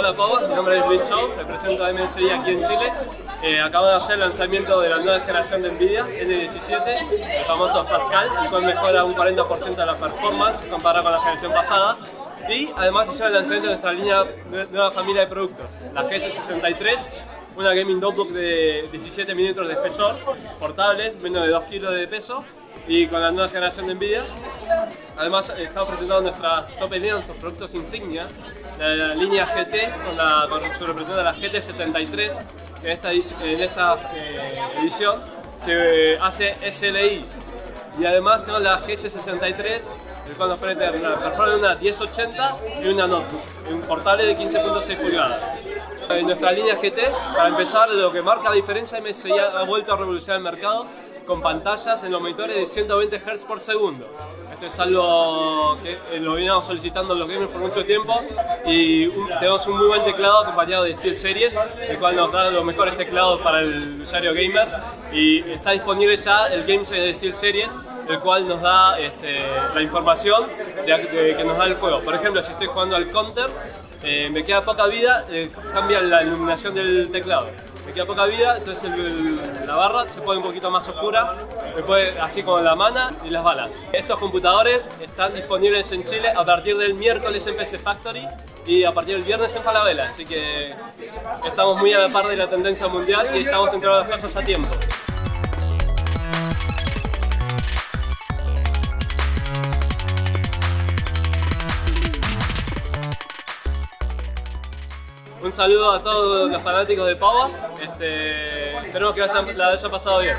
Hola Pau, mi nombre es Luis Chou, represento a MSI aquí en Chile. Eh, acabo de hacer el lanzamiento de la nueva generación de Nvidia, N17, el famoso Pascal, el cual mejora un 40% de la performance comparado con la generación pasada. Y además hicimos el lanzamiento de nuestra línea, nueva familia de productos, la GS63, una gaming notebook de 17 milímetros de espesor, portable, menos de 2 kilos de peso, y con la nueva generación de Nvidia. Además estamos presentando nuestra top línea, nuestros productos insignia, la, línea GT con, la, con su representación de la GT73, que en esta, en esta eh, edición se hace SLI. Y además tenemos la GS63, el cual nos permite una performance de una 1080 y una notebook, un portable de 15.6 pulgadas. En nuestra línea GT, para empezar, lo que marca la diferencia, MSI ha vuelto a revolucionar el mercado con pantallas en los monitores de 120 Hz por segundo. Esto es algo que eh, lo veníamos solicitando los gamers por mucho tiempo y tenemos un muy buen teclado acompañado de SteelSeries, el cual nos da los mejores teclados para el usuario gamer y está disponible ya el GameSet de SteelSeries el cual nos da este, la información que nos da el juego. Por ejemplo, si estoy jugando al Counter, eh, me queda poca vida, eh, cambia la iluminación del teclado me queda poca vida, entonces la barra se pone un poquito más oscura, después así como la mana y las balas. Estos computadores están disponibles en Chile a partir del miércoles en PC Factory y a partir del viernes en Falabella, así que estamos muy a la par de la tendencia mundial y estamos entre las cosas a tiempo. Un saludo a todos los fanáticos de Pava. Este, esperemos que la haya pasado bien.